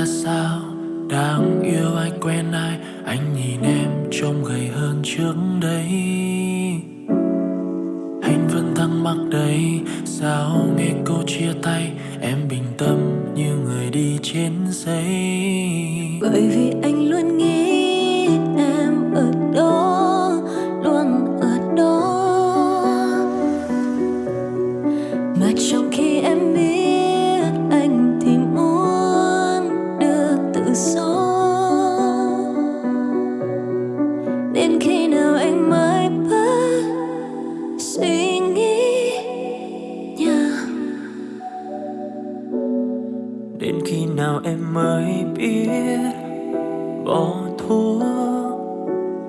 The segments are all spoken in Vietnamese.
ra sao? Đáng yêu ai quen ai, Anh nhìn em trông gầy hơn trước đây. Anh vẫn thắc mắc đấy, Sao nghe câu chia tay, Em bình tâm như người đi trên giấy? Bởi vì anh Đến khi nào em mới biết Bỏ thuốc?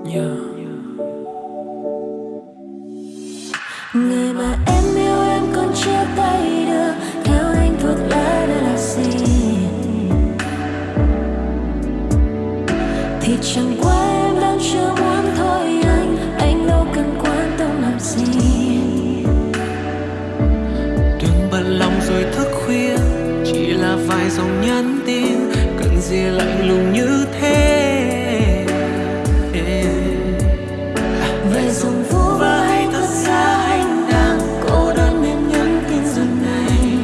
Nhờ Người mà em vài dòng nhắn tin Cần gì lạnh lùng như thế? Về dòng phố vai thật ra anh đang cô đơn nên nhắn tin giờ này.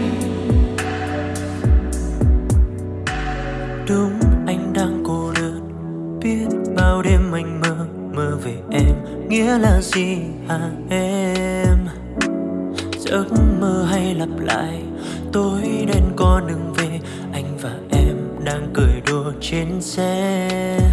Đúng anh đang cô đơn Biết bao đêm anh mơ Mơ về em. Nghĩa là gì hả em? Giấc mơ hay lặp lại Tối đen con đường về trên xe.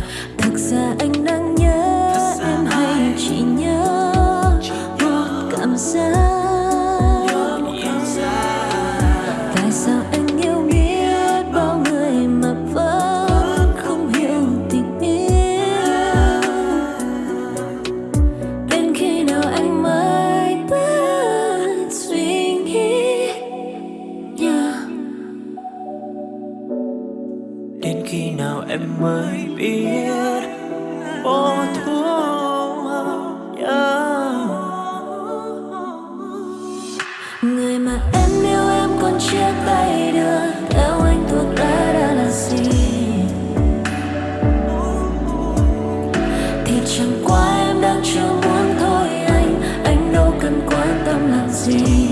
Em mới biết. Bỏ thuốc yeah. Người mà em yêu, em còn chia tay được. Theo anh thuộc lá đã là gì? Thì chẳng qua em đang chưa muốn thôi anh. Anh đâu cần quan tâm làm gì.